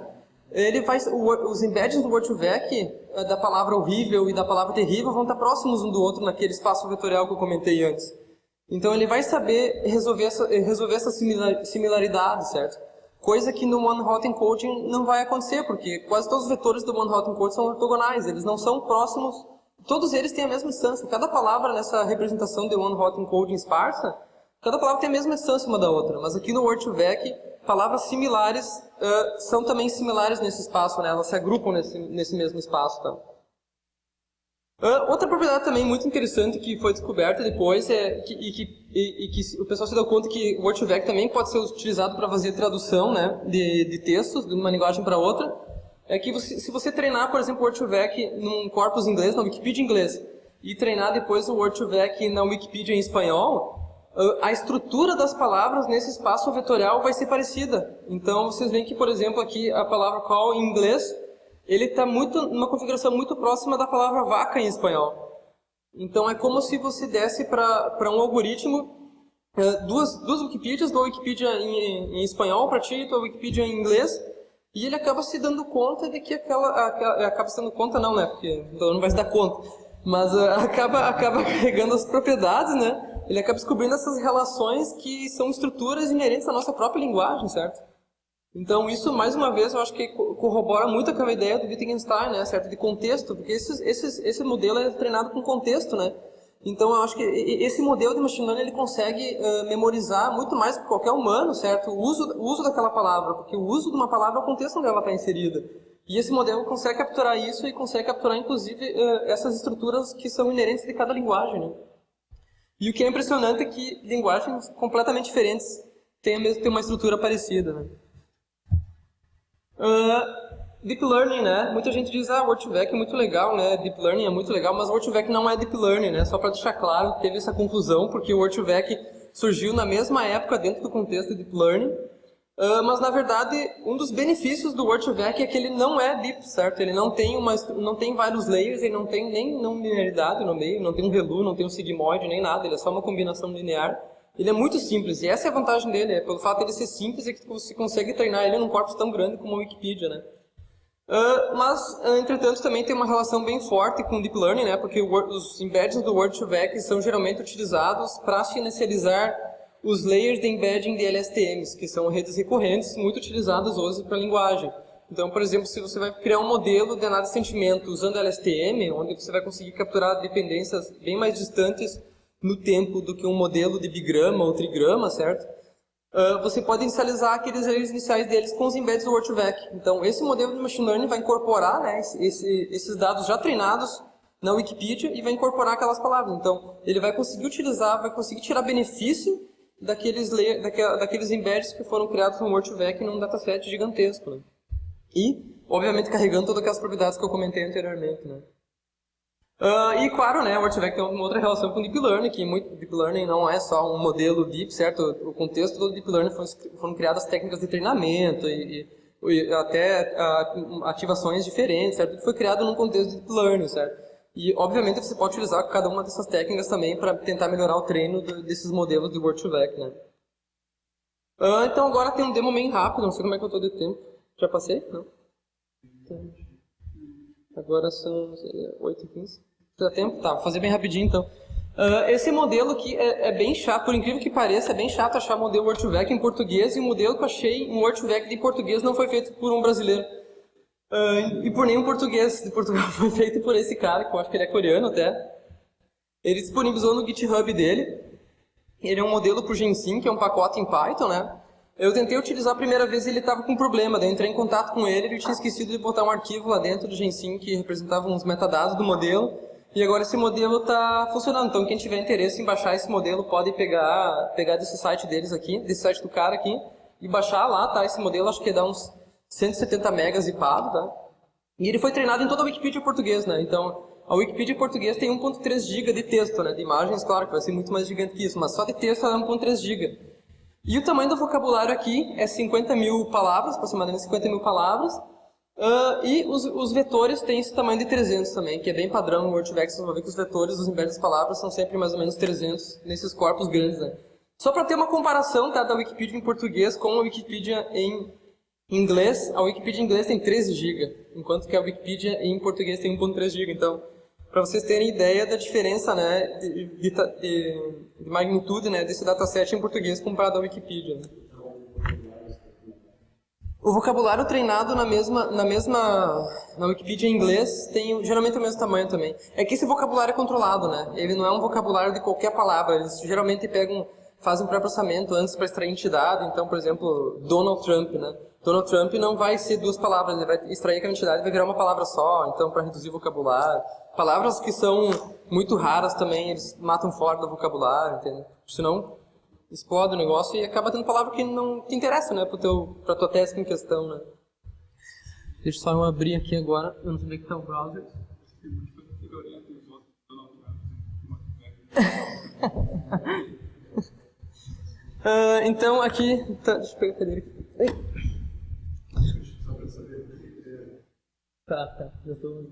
Ele faz, o, os embeddings do Word2Vec, uh, da palavra horrível e da palavra terrível, vão estar próximos um do outro naquele espaço vetorial que eu comentei antes. Então ele vai saber resolver essa, resolver essa similaridade, certo? Coisa que no One-Hot Encoding não vai acontecer, porque quase todos os vetores do One-Hot Encoding são ortogonais, eles não são próximos, todos eles têm a mesma instância. Cada palavra nessa representação de One-Hot Encoding esparsa, cada palavra tem a mesma instância uma da outra, mas aqui no Word2Vec, palavras similares uh, são também similares nesse espaço, né? elas se agrupam nesse, nesse mesmo espaço. Tá? Uh, outra propriedade também muito interessante que foi descoberta depois é que, e, que, e, e que o pessoal se deu conta que o Word2Vec também pode ser utilizado para fazer tradução né, de, de textos de uma linguagem para outra, é que você, se você treinar, por exemplo, o Word2Vec num corpus inglês, na Wikipedia inglês, e treinar depois o Word2Vec na Wikipedia em espanhol, a estrutura das palavras nesse espaço vetorial vai ser parecida. Então, vocês veem que, por exemplo, aqui a palavra call em inglês ele está muito numa configuração muito próxima da palavra vaca em espanhol. Então é como se você desse para um algoritmo uh, duas, duas Wikipedias, tua Wikipedia em, em espanhol para ti e tua Wikipedia em inglês, e ele acaba se dando conta de que aquela, aquela acaba se dando conta não, né? Porque então não vai se dar conta, mas uh, acaba acaba carregando as propriedades, né? Ele acaba descobrindo essas relações que são estruturas inerentes à nossa própria linguagem, certo? Então, isso, mais uma vez, eu acho que corrobora muito com a ideia do Wittgenstein, né, certo? De contexto, porque esses, esses, esse modelo é treinado com contexto, né? Então, eu acho que esse modelo de machine learning, ele consegue uh, memorizar muito mais que qualquer humano, certo? O uso, o uso daquela palavra, porque o uso de uma palavra é o contexto onde ela está inserida. E esse modelo consegue capturar isso e consegue capturar, inclusive, uh, essas estruturas que são inerentes de cada linguagem, né? E o que é impressionante é que linguagens completamente diferentes mesmo, tem uma estrutura parecida. Né? Uh, Deep Learning, né? Muita gente diz, ah, Word2Vec é muito legal, né? Deep Learning é muito legal, mas Word2Vec não é Deep Learning, né? Só para deixar claro, teve essa confusão, porque o Word2Vec surgiu na mesma época dentro do contexto de Deep Learning, uh, mas na verdade, um dos benefícios do Word2Vec é que ele não é Deep, certo? Ele não tem, uma, não tem vários layers, ele não tem nem não linearidade no meio, não tem um ReLU, não tem um sigmoid, nem nada, ele é só uma combinação linear. Ele é muito simples, e essa é a vantagem dele, é pelo fato de ele ser simples, é que você consegue treinar ele num corpus tão grande como a Wikipedia, né? Uh, mas, uh, entretanto, também tem uma relação bem forte com o Deep Learning, né? porque os embeddings do Word2Vec são geralmente utilizados para inicializar os layers de embedding de LSTMs, que são redes recorrentes muito utilizadas hoje para linguagem. Então, por exemplo, se você vai criar um modelo de análise de sentimento usando LSTM, onde você vai conseguir capturar dependências bem mais distantes no tempo do que um modelo de bigrama ou trigrama, certo? Uh, você pode inicializar aqueles layers iniciais deles com os embeds do Word2Vec. Então, esse modelo de Machine Learning vai incorporar né, esse, esses dados já treinados na Wikipedia e vai incorporar aquelas palavras. Então, ele vai conseguir utilizar, vai conseguir tirar benefício daqueles, layer, daqueles embeds que foram criados no Word2Vec num dataset gigantesco. Né? E, obviamente, carregando todas aquelas propriedades que eu comentei anteriormente. Né? Uh, e claro, né, o Artifact tem uma outra relação com o Deep Learning, que muito Deep Learning não é só um modelo Deep, certo? O contexto do Deep Learning foram, foram criadas técnicas de treinamento e, e até uh, ativações diferentes, certo? Foi criado num contexto de Deep Learning, certo? E, obviamente, você pode utilizar cada uma dessas técnicas também para tentar melhorar o treino do, desses modelos de Word2Vec, né? Uh, então, agora tem um demo bem rápido, não sei como é que eu estou de tempo. Já passei? Não? Agora são 8h15. Dá tempo? Tá, vou fazer bem rapidinho então. Uh, esse modelo aqui é, é, bem chato, por incrível que pareça, é bem chato achar modelo Word2Vec em português e o modelo que eu achei em Word2Vec de português não foi feito por um brasileiro. Uh, e por nenhum português de Portugal foi feito por esse cara, que eu acho que ele é coreano até. Ele disponibilizou no GitHub dele. Ele é um modelo para o Gensim, que é um pacote em Python, né? Eu tentei utilizar a primeira vez e ele estava com problema, daí eu entrei em contato com ele, ele tinha esquecido de botar um arquivo lá dentro do Gensim que representava uns metadados do modelo, e agora esse modelo está funcionando, então quem tiver interesse em baixar esse modelo pode pegar, pegar desse site deles aqui, desse site do cara aqui, e baixar lá, tá? Esse modelo acho que dá uns 170 megas zipado, tá? E ele foi treinado em toda a Wikipedia em português, né? Então, a Wikipedia em português tem 1.3 GB de texto, né? De imagens, claro, que vai ser muito mais gigante que isso, mas só de texto é 1.3 GB. E o tamanho do vocabulário aqui é 50 mil palavras, aproximadamente 50 mil palavras, Uh, e os, os, vetores têm esse tamanho de 300 também, que é bem padrão no WordVex, vocês vão ver que os vetores, os embedded das palavras, são sempre mais ou menos 300 nesses corpos grandes. Né? Só para ter uma comparação tá, da Wikipedia em português com a Wikipedia em inglês, a Wikipedia em inglês tem 13 GB, enquanto que a Wikipedia em português tem 1.3 GB. Então, para vocês terem ideia da diferença né, de, de, de, de magnitude né, desse dataset em português comparado à Wikipedia. Vocabulário treinado na mesma, na mesma, na Wikipedia em inglês tem geralmente o mesmo tamanho também. É que esse vocabulário é controlado, né? Ele não é um vocabulário de qualquer palavra. Eles geralmente pegam, fazem um pré-processamento antes para extrair entidade. Então, por exemplo, Donald Trump, né? Donald Trump não vai ser duas palavras, ele vai extrair aquela entidade e vai virar uma palavra só, então para reduzir o vocabulário. Palavras que são muito raras também, eles matam fora do vocabulário, entende? Senão explode o negócio e acaba tendo palavra que não te interessa, né, pro teu, pra tua tese em questão, né. Deixa só eu abrir aqui agora, eu não sei que tá o browser. uh, então aqui, tá, deixa eu pegar a cadeira aqui. Tá, tá, já tô...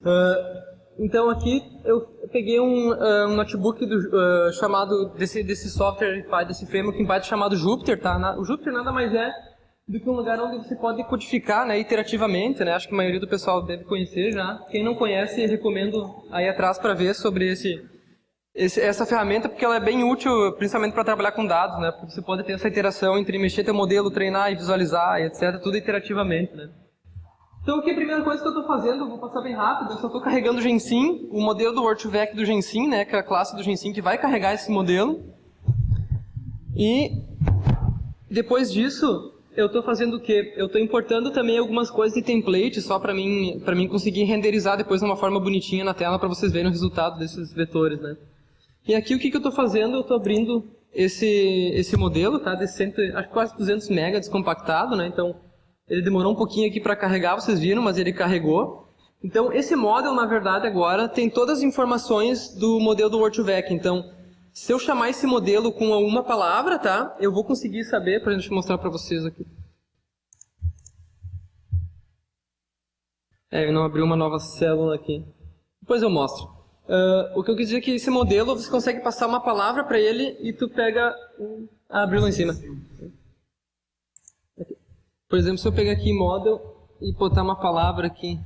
Uh, então aqui eu peguei um, uh, um notebook do, uh, chamado desse, desse software, desse framework em Python chamado Jupyter, tá? o Jupyter nada mais é do que um lugar onde você pode codificar né, iterativamente, né? Acho que a maioria do pessoal deve conhecer já. Quem não conhece, recomendo aí atrás para ver sobre esse, esse, essa ferramenta, porque ela é bem útil, principalmente para trabalhar com dados, né? Porque você pode ter essa interação entre mexer teu modelo, treinar e visualizar, etc. Tudo iterativamente, né? Então aqui a primeira coisa que eu estou fazendo, eu vou passar bem rápido, eu só estou carregando o Gensim, o modelo do Word2Vec do Gensim, né, que é a classe do Gensim que vai carregar esse modelo. E depois disso, eu estou fazendo o quê? Eu estou importando também algumas coisas de template, só para mim, mim conseguir renderizar depois de uma forma bonitinha na tela para vocês verem o resultado desses vetores. Né? E aqui o que, que eu estou fazendo? Eu estou abrindo esse, esse modelo, tá? De cento, acho que quase 200 MB descompactado, né? Então, ele demorou um pouquinho aqui para carregar, vocês viram, mas ele carregou. Então, esse model, na verdade, agora tem todas as informações do modelo do Word2Vec. Então, se eu chamar esse modelo com uma palavra, tá? Eu vou conseguir saber, para a gente mostrar para vocês aqui. É, eu não abri uma nova célula aqui. Depois eu mostro. Uh, o que eu quis dizer é que esse modelo, você consegue passar uma palavra para ele e tu pega... Ah, abriu lá em cima. Por exemplo, se eu pegar aqui model e botar uma palavra aqui,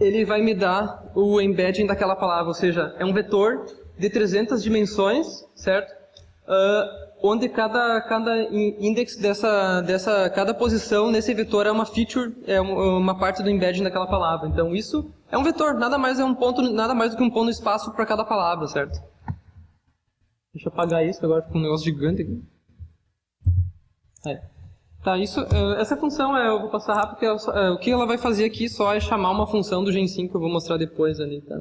ele vai me dar o embedding daquela palavra, ou seja, é um vetor de 300 dimensões, certo? Uh, onde cada, cada index dessa, dessa, cada posição nesse vetor é uma feature, é uma parte do embedding daquela palavra. Então isso é um vetor, nada mais é um ponto, nada mais do que um ponto no espaço para cada palavra, certo? Deixa eu apagar isso, agora ficou um negócio gigante aqui. Aí. Tá, isso, é, essa função, é, eu vou passar rápido, porque é, o que ela vai fazer aqui só é chamar uma função do Gen 5, que eu vou mostrar depois ali, tá?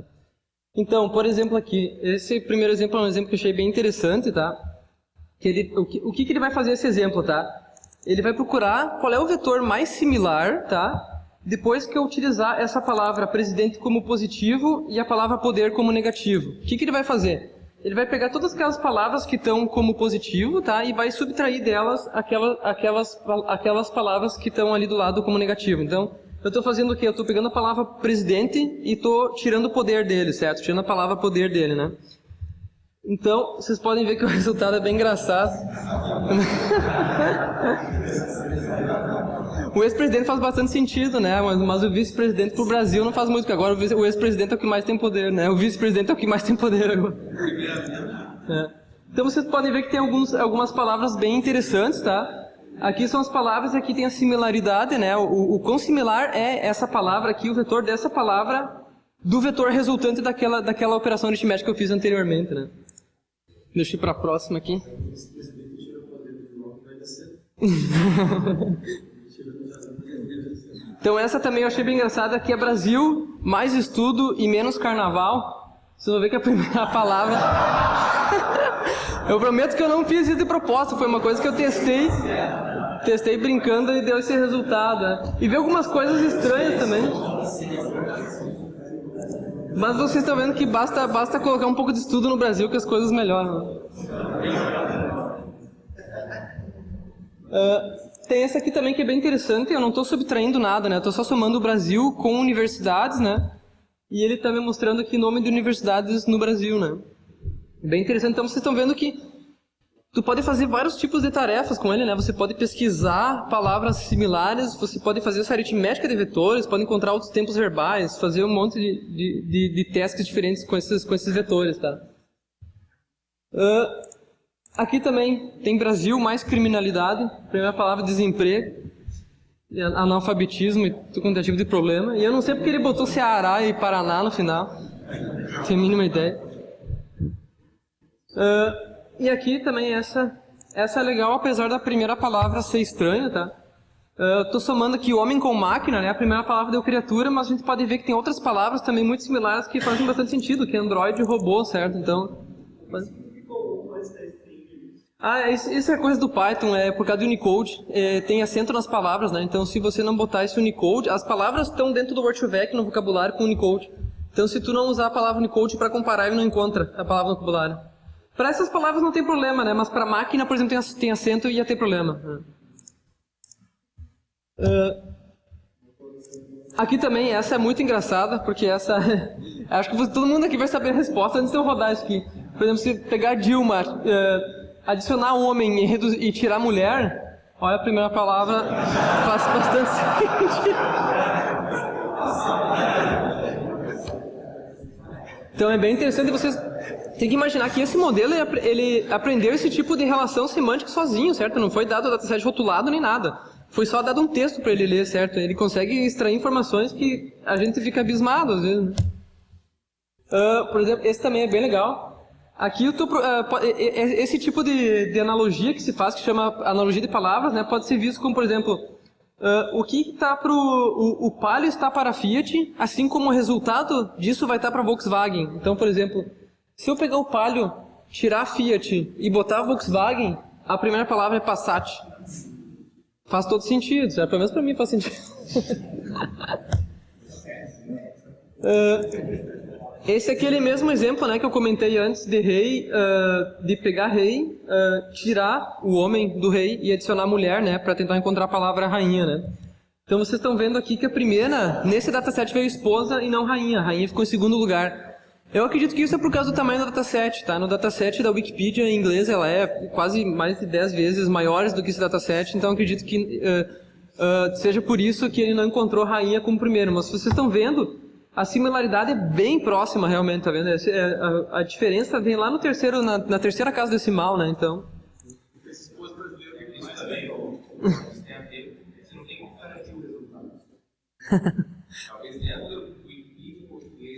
Então, por exemplo aqui, esse primeiro exemplo é um exemplo que eu achei bem interessante, tá? que ele, o, que, o que ele vai fazer esse exemplo, tá? Ele vai procurar qual é o vetor mais similar, tá? Depois que eu utilizar essa palavra presidente como positivo e a palavra poder como negativo. O que, que ele vai fazer? Ele vai pegar todas aquelas palavras que estão como positivo, tá? E vai subtrair delas aquelas, aquelas, aquelas palavras que estão ali do lado como negativo. Então, eu estou fazendo o quê? Eu estou pegando a palavra presidente e estou tirando o poder dele, certo? Tirando a palavra poder dele, né? Então, vocês podem ver que o resultado é bem engraçado. o ex-presidente faz bastante sentido, né? Mas, mas o vice-presidente para o Brasil não faz muito, porque agora o ex-presidente é o que mais tem poder, né? O vice-presidente é o que mais tem poder agora. É. Então vocês podem ver que tem alguns, algumas palavras bem interessantes, tá? Aqui são as palavras, aqui tem a similaridade, né? O, o quão similar é essa palavra aqui, o vetor dessa palavra, do vetor resultante daquela, daquela operação aritmética que eu fiz anteriormente, né? Deixa eu ir para a próxima aqui. então essa também eu achei bem engraçada, que é Brasil, mais estudo e menos carnaval. Vocês vão ver que a primeira palavra... eu prometo que eu não fiz isso de propósito, foi uma coisa que eu testei, testei brincando e deu esse resultado. Né? E vi algumas coisas estranhas também. Mas vocês estão vendo que basta, basta colocar um pouco de estudo no Brasil que as coisas melhoram. Uh, tem essa aqui também que é bem interessante, eu não estou subtraindo nada, né? Estou só somando o Brasil com universidades, né? E ele está me mostrando aqui o nome de universidades no Brasil, né? Bem interessante. Então vocês estão vendo que Tu pode fazer vários tipos de tarefas com ele, né? Você pode pesquisar palavras similares, você pode fazer essa aritmética de vetores, pode encontrar outros tempos verbais, fazer um monte de, de, de, de testes diferentes com esses, com esses vetores, tá? Uh, aqui também tem Brasil mais criminalidade, primeira palavra desemprego, analfabetismo e quanto é de problema. E eu não sei porque ele botou Ceará e Paraná no final, não tenho a mínima ideia. Uh, e aqui também essa, essa é legal, apesar da primeira palavra ser estranha, tá? Estou uh, somando aqui homem com máquina, né? A primeira palavra deu criatura, mas a gente pode ver que tem outras palavras também muito similares que fazem bastante sentido, que é android e robô, certo? Então... Mas... Ah, isso, é coisa do Python, é por causa do Unicode, é, tem acento nas palavras, né? Então se você não botar esse Unicode, as palavras estão dentro do Word2Vec no vocabulário com Unicode. Então se tu não usar a palavra Unicode para comparar, ele não encontra a palavra no vocabulário. Para essas palavras não tem problema, né? Mas para máquina, por exemplo, tem acento e ia ter problema. Uh, aqui também, essa é muito engraçada, porque essa... acho que todo mundo aqui vai saber a resposta antes de eu rodar isso aqui. Por exemplo, se pegar Dilma, uh, adicionar homem e, e tirar mulher, olha a primeira palavra, faz bastante sentido. Então é bem interessante vocês tem que imaginar que esse modelo, ele aprendeu esse tipo de relação semântica sozinho, certo? Não foi dado o dataset rotulado nem nada. Foi só dado um texto para ele ler, certo? Ele consegue extrair informações que a gente fica abismado às vezes. Né? Uh, por exemplo, esse também é bem legal. Aqui tô, uh, esse tipo de, de, analogia que se faz, que chama analogia de palavras, né, pode ser visto como, por exemplo, uh, o que está para o, o Palio está para a Fiat, assim como o resultado disso vai estar para a Volkswagen. Então, por exemplo, Se eu pegar o Palio, tirar a Fiat e botar a Volkswagen, a primeira palavra é Passat. Faz todo sentido, certo? Pelo menos para mim faz sentido. uh, esse é aquele mesmo exemplo né, que eu comentei antes de rei, uh, de pegar rei, uh, tirar o homem do rei e adicionar mulher, né, para tentar encontrar a palavra rainha, né. Então vocês estão vendo aqui que a primeira, nesse dataset veio esposa e não rainha, a rainha ficou em segundo lugar. Eu acredito que isso é por causa do tamanho do dataset, tá? No dataset da Wikipedia em inglês ela é quase mais de 10 vezes maiores do que esse dataset, então acredito que uh, seja por isso que ele não encontrou rainha como primeiro. Mas vocês estão vendo, a similaridade é bem próxima realmente, tá vendo? É, a, a diferença vem lá no terceiro, na, na, terceira casa decimal, né? Então.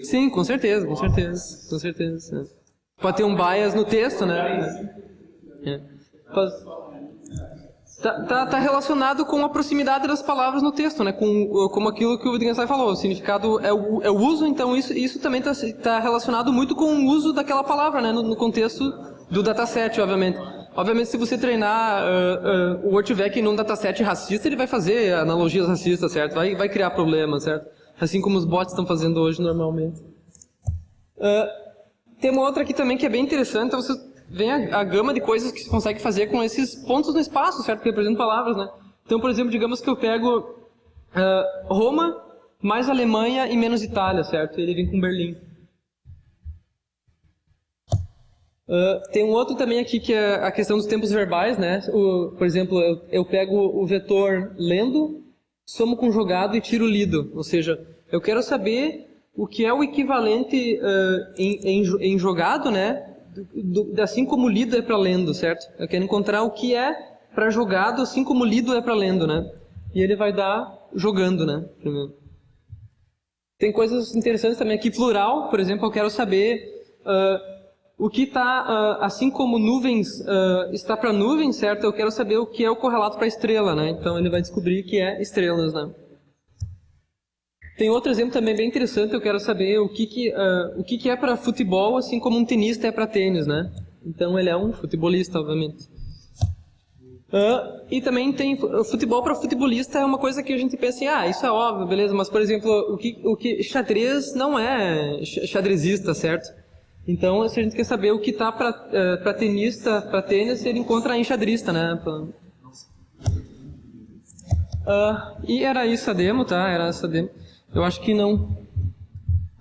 Sim, com certeza, com certeza, com certeza. Pode ter um bias no texto, né? É. Tá, tá, tá, relacionado com a proximidade das palavras no texto, né? Com como aquilo que o Wittgenstein falou, o significado é o, é o uso, então isso, isso também está tá relacionado muito com o uso daquela palavra, né? No, no contexto do dataset, obviamente. Obviamente, se você treinar uh, uh, o Wordvec num dataset racista, ele vai fazer analogias racistas, certo? Vai, vai criar problemas, certo? Assim como os bots estão fazendo hoje normalmente. Uh, tem uma outra aqui também que é bem interessante, então você vem a, a, gama de coisas que se consegue fazer com esses pontos no espaço, certo? Que representam palavras, né? Então, por exemplo, digamos que eu pego uh, Roma mais Alemanha e menos Itália, certo? Ele vem com Berlim. Uh, tem um outro também aqui que é a questão dos tempos verbais, né? O, por exemplo, eu, eu, pego o vetor lendo, somo com jogado e tiro lido. Ou seja, eu quero saber o que é o equivalente uh, em, em, em, jogado, né? do, assim como lido é para lendo, certo? Eu quero encontrar o que é para jogado, assim como lido é para lendo, né? E ele vai dar jogando, né? Primeiro. Tem coisas interessantes também aqui, plural, por exemplo, eu quero saber uh, o que está, uh, assim como nuvens uh, está para nuvens, certo? Eu quero saber o que é o correlato para estrela, né? Então ele vai descobrir que é estrelas, né? Tem outro exemplo também bem interessante, eu quero saber o que, que, uh, o que, que é para futebol, assim como um tenista é para tênis, né? Então ele é um futebolista, obviamente. Uh, e também tem futebol para futebolista é uma coisa que a gente pensa assim, ah, isso é óbvio, beleza, mas por exemplo, o que, o que xadrez não é xadrezista, certo? Então, se a gente quer saber o que está para uh, tenista, para tênis, ele encontra em xadrista, né? Uh, e era isso a demo, tá? Era essa demo. Eu acho que não.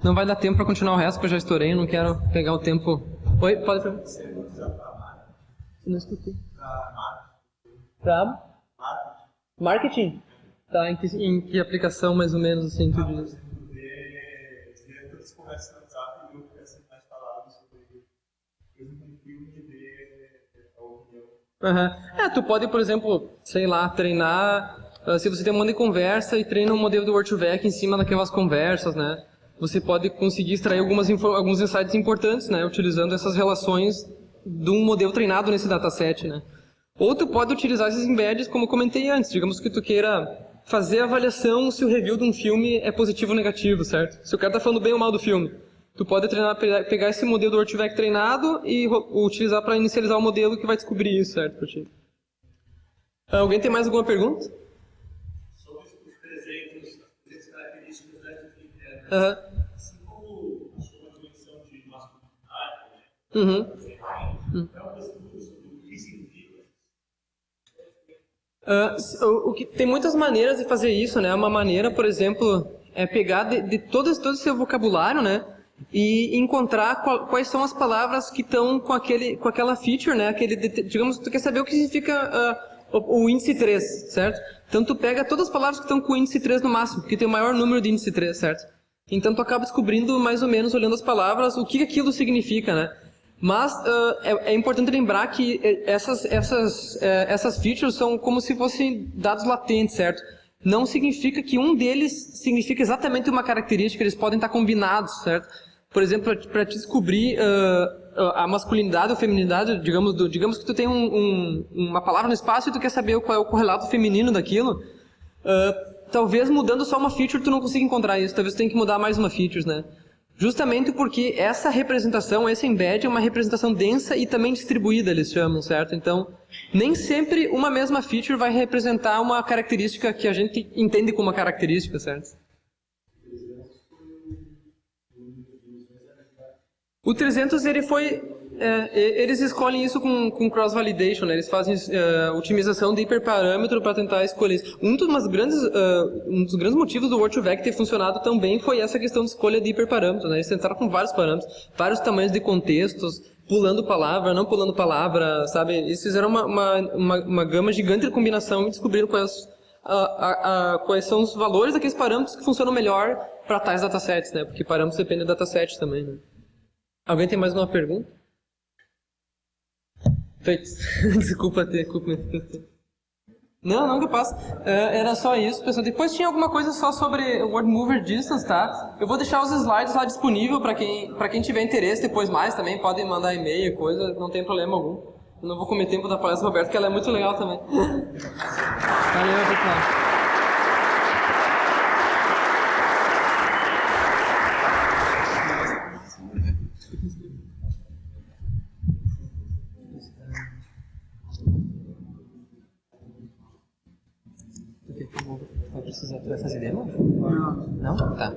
Não vai dar tempo para continuar o resto, porque eu já estourei, não quero pegar o tempo. Oi, pode perguntar. Não escutei. Pra? Marketing? Tá, em que, em que aplicação mais ou menos assim tu diz? Uhum. É, tu pode, por exemplo, sei lá, treinar Uh, se você tem um monte de conversa e treina um modelo do Word2Vec em cima daquelas conversas, né? Você pode conseguir extrair algumas alguns insights importantes, né? Utilizando essas relações de um modelo treinado nesse dataset, né? Ou tu pode utilizar esses embeds, como eu comentei antes. Digamos que tu queira fazer a avaliação se o review de um filme é positivo ou negativo, certo? Se o cara está falando bem ou mal do filme. Tu pode treinar, pegar esse modelo do Word2Vec treinado e utilizar para inicializar o modelo que vai descobrir isso, certo? Alguém tem mais alguma pergunta? Uhum. Assim como a dimensão de masculinidade, né? Uhum. Uhum. Uh, o, o, que tem muitas maneiras de fazer isso, né? Uma maneira, por exemplo, é pegar de, de todo, todo esse vocabulário, né? E encontrar qual, quais são as palavras que estão com aquele, com aquela feature, né? Aquele, digamos, tu quer saber o que significa uh, o, índice 3, certo? Então tu pega todas as palavras que estão com o índice 3 no máximo, que tem o maior número de índice 3, certo? Então tu acaba descobrindo mais ou menos, olhando as palavras, o que aquilo significa, né? Mas uh, é, é, importante lembrar que essas, essas, uh, essas features são como se fossem dados latentes, certo? Não significa que um deles significa exatamente uma característica, eles podem estar combinados, certo? Por exemplo, para descobrir uh, a masculinidade ou feminidade, digamos, do, digamos que tu tem um, um, uma palavra no espaço e tu quer saber qual é o correlato feminino daquilo, uh, talvez mudando só uma feature tu não consiga encontrar isso. Talvez tu tenha que mudar mais uma feature, né? Justamente porque essa representação, esse embed é uma representação densa e também distribuída, eles chamam, certo? Então, nem sempre uma mesma feature vai representar uma característica que a gente entende como uma característica, certo? O 300 ele foi é, eles escolhem isso com, com cross-validation, né? eles fazem uh, otimização de hiperparâmetro para tentar escolher isso. Um dos, grandes, uh, um dos grandes motivos do Word2Vec ter funcionado tão bem foi essa questão de escolha de hiperparâmetro. Né? Eles tentaram com vários parâmetros, vários tamanhos de contextos, pulando palavra, não pulando palavra, sabe? Eles fizeram uma, uma, uma, uma gama gigante de combinação e descobriram quais, quais são os valores daqueles parâmetros que funcionam melhor para tais datasets, né? Porque parâmetros dependem do dataset também, né? Alguém tem mais uma pergunta? Feito. Desculpa ter, culpa. Não, não capaz. Uh, era só isso, pessoal. Depois tinha alguma coisa só sobre Word Mover Distance, tá? Eu vou deixar os slides lá disponível para quem, quem tiver interesse depois mais também. Podem mandar e-mail, coisa, não tem problema algum. Eu não vou comer tempo da palestra do Roberto, que ela é muito legal também. Valeu, pessoal. Tu vai fazer demo? Não. Não? Tá.